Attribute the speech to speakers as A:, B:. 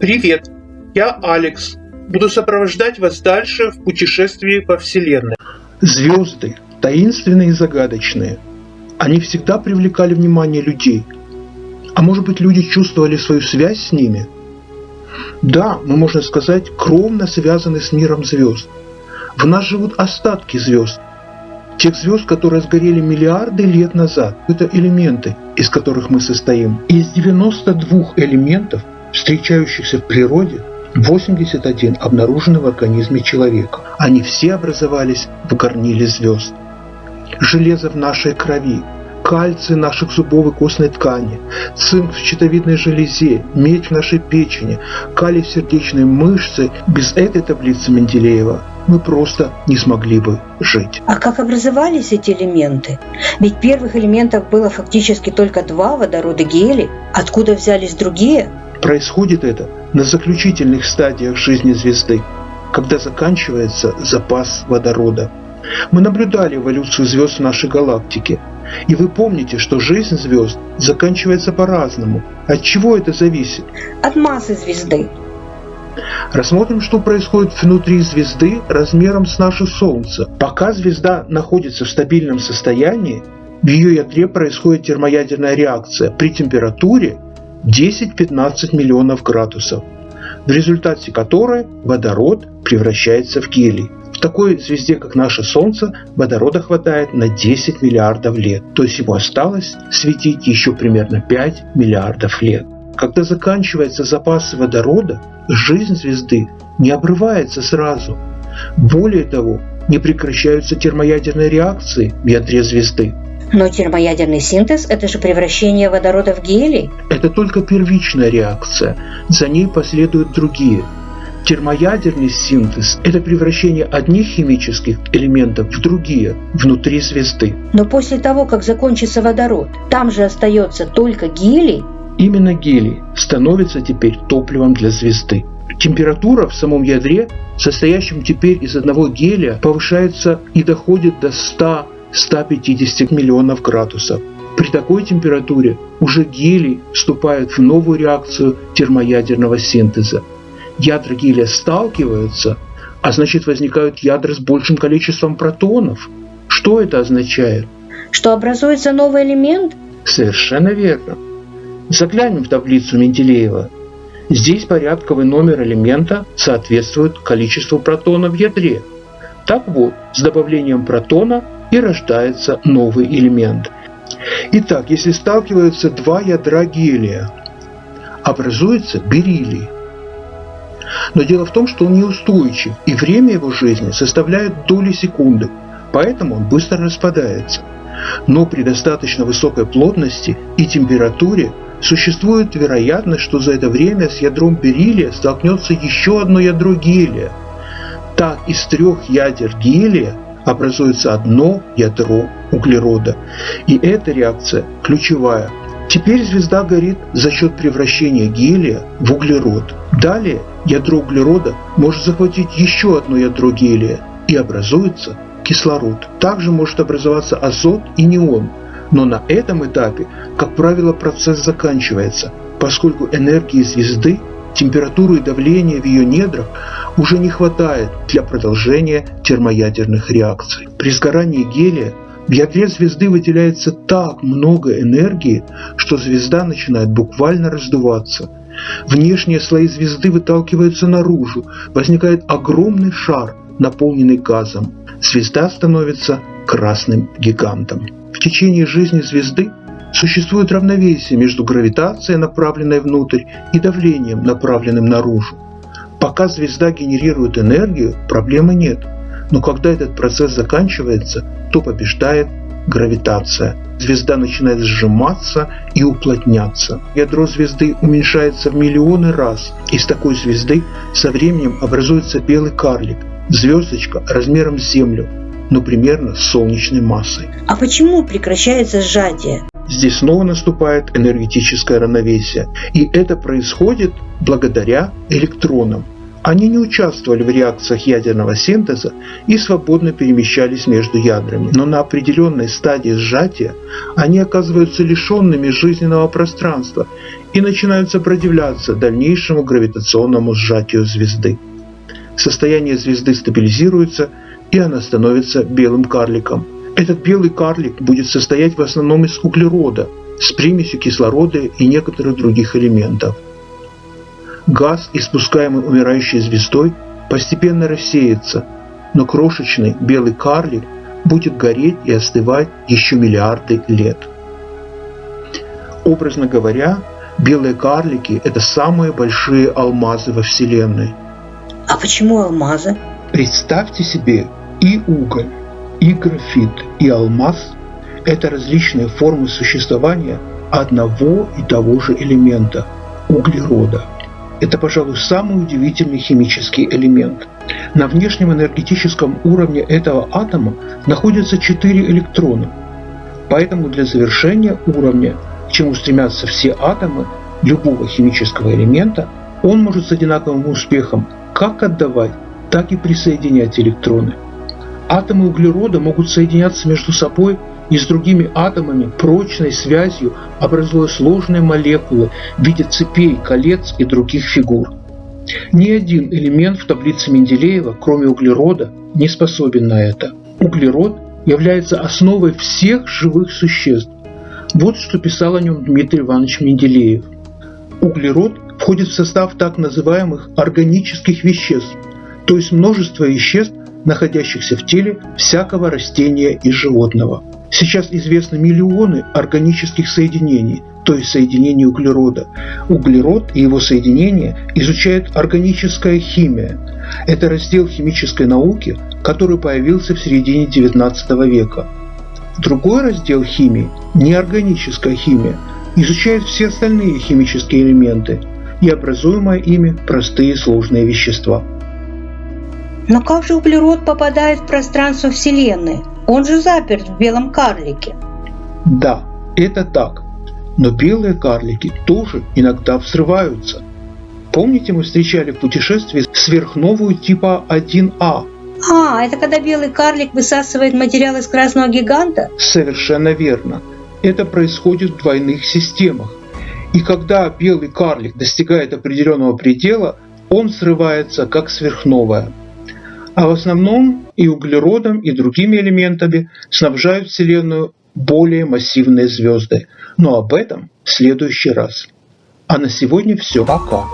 A: Привет, я Алекс. Буду сопровождать вас дальше в путешествии по Вселенной.
B: Звезды, таинственные и загадочные. Они всегда привлекали внимание людей. А может быть люди чувствовали свою связь с ними? Да, мы, можно сказать, кровно связаны с миром звезд. В нас живут остатки звезд. Тех звезд, которые сгорели миллиарды лет назад. Это элементы, из которых мы состоим. Из 92 элементов, встречающихся в природе, 81 обнаружены в организме человека. Они все образовались в горниле звезд. Железо в нашей крови, кальций наших зубов и костной ткани, цинк в щитовидной железе, медь в нашей печени, калий в сердечной мышце. Без этой таблицы Менделеева мы просто не смогли бы жить.
C: А как образовались эти элементы? Ведь первых элементов было фактически только два – водород и гелий. Откуда взялись другие?
B: Происходит это на заключительных стадиях жизни звезды, когда заканчивается запас водорода. Мы наблюдали эволюцию звезд в нашей галактике, и вы помните, что жизнь звезд заканчивается по-разному. От чего это зависит?
C: От массы звезды.
B: Рассмотрим, что происходит внутри звезды размером с наше Солнце. Пока звезда находится в стабильном состоянии, в ее ядре происходит термоядерная реакция при температуре 10-15 миллионов градусов, в результате которой водород превращается в гелий. В такой звезде, как наше Солнце, водорода хватает на 10 миллиардов лет, то есть ему осталось светить еще примерно 5 миллиардов лет. Когда заканчивается запас водорода, жизнь звезды не обрывается сразу. Более того, не прекращаются термоядерные реакции в ядре звезды.
C: Но термоядерный синтез – это же превращение водорода в гелий.
B: Это только первичная реакция, за ней последуют другие. Термоядерный синтез – это превращение одних химических элементов в другие внутри звезды.
C: Но после того, как закончится водород, там же остается только гелий.
B: Именно гелий становится теперь топливом для звезды. Температура в самом ядре, состоящем теперь из одного гелия, повышается и доходит до 100 150 миллионов градусов. При такой температуре уже гелий вступает в новую реакцию термоядерного синтеза. Ядра гелия сталкиваются, а значит возникают ядра с большим количеством протонов. Что это означает?
C: Что образуется новый элемент?
B: Совершенно верно. Заглянем в таблицу Менделеева. Здесь порядковый номер элемента соответствует количеству протонов в ядре. Так вот, с добавлением протона и рождается новый элемент. Итак, если сталкиваются два ядра гелия, образуется бериллий. Но дело в том, что он неустойчив, и время его жизни составляет доли секунды, поэтому он быстро распадается. Но при достаточно высокой плотности и температуре существует вероятность, что за это время с ядром бериллия столкнется еще одно ядро гелия. Так из трех ядер гелия образуется одно ядро углерода. И эта реакция ключевая. Теперь звезда горит за счет превращения гелия в углерод. Далее ядро углерода может захватить еще одно ядро гелия и образуется кислород. Также может образоваться азот и неон. Но на этом этапе, как правило, процесс заканчивается, поскольку энергии звезды температуру и давление в ее недрах уже не хватает для продолжения термоядерных реакций. При сгорании гелия в ядре звезды выделяется так много энергии, что звезда начинает буквально раздуваться. Внешние слои звезды выталкиваются наружу, возникает огромный шар, наполненный газом. Звезда становится красным гигантом. В течение жизни звезды Существует равновесие между гравитацией, направленной внутрь, и давлением, направленным наружу. Пока звезда генерирует энергию, проблемы нет. Но когда этот процесс заканчивается, то побеждает гравитация. Звезда начинает сжиматься и уплотняться. Ядро звезды уменьшается в миллионы раз. Из такой звезды со временем образуется белый карлик, звездочка размером с Землю, но примерно с солнечной массой.
C: А почему прекращается сжатие?
B: Здесь снова наступает энергетическое равновесие. И это происходит благодаря электронам. Они не участвовали в реакциях ядерного синтеза и свободно перемещались между ядрами, но на определенной стадии сжатия они оказываются лишенными жизненного пространства и начинают сопротивляться дальнейшему гравитационному сжатию звезды. Состояние звезды стабилизируется, и она становится белым карликом. Этот белый карлик будет состоять в основном из углерода с примесью кислорода и некоторых других элементов – Газ, испускаемый умирающей звездой, постепенно рассеется, но крошечный белый карлик будет гореть и остывать еще миллиарды лет. Образно говоря, белые карлики – это самые большие алмазы во Вселенной.
C: А почему алмазы?
B: Представьте себе и уголь, и графит, и алмаз – это различные формы существования одного и того же элемента – углерода – это, пожалуй, самый удивительный химический элемент. На внешнем энергетическом уровне этого атома находятся четыре электрона. Поэтому для завершения уровня, к чему стремятся все атомы любого химического элемента, он может с одинаковым успехом как отдавать, так и присоединять электроны. Атомы углерода могут соединяться между собой и с другими атомами прочной связью, образуя сложные молекулы в виде цепей, колец и других фигур. Ни один элемент в таблице Менделеева, кроме углерода, не способен на это. Углерод является основой всех живых существ. Вот что писал о нем Дмитрий Иванович Менделеев. Углерод входит в состав так называемых органических веществ, то есть множество веществ, находящихся в теле всякого растения и животного. Сейчас известны миллионы органических соединений, то есть соединений углерода. Углерод и его соединения изучает органическая химия. Это раздел химической науки, который появился в середине XIX века. Другой раздел химии – неорганическая химия – изучает все остальные химические элементы и образуемые ими простые сложные вещества.
C: Но как же углерод попадает в пространство Вселенной? Он же заперт в белом карлике.
B: Да, это так. Но белые карлики тоже иногда взрываются. Помните, мы встречали в путешествии сверхновую типа 1А?
C: А, это когда белый карлик высасывает материал из красного гиганта?
B: Совершенно верно. Это происходит в двойных системах. И когда белый карлик достигает определенного предела, он взрывается как сверхновая а в основном и углеродом, и другими элементами снабжают Вселенную более массивные звезды. Но об этом в следующий раз. А на сегодня все. Пока.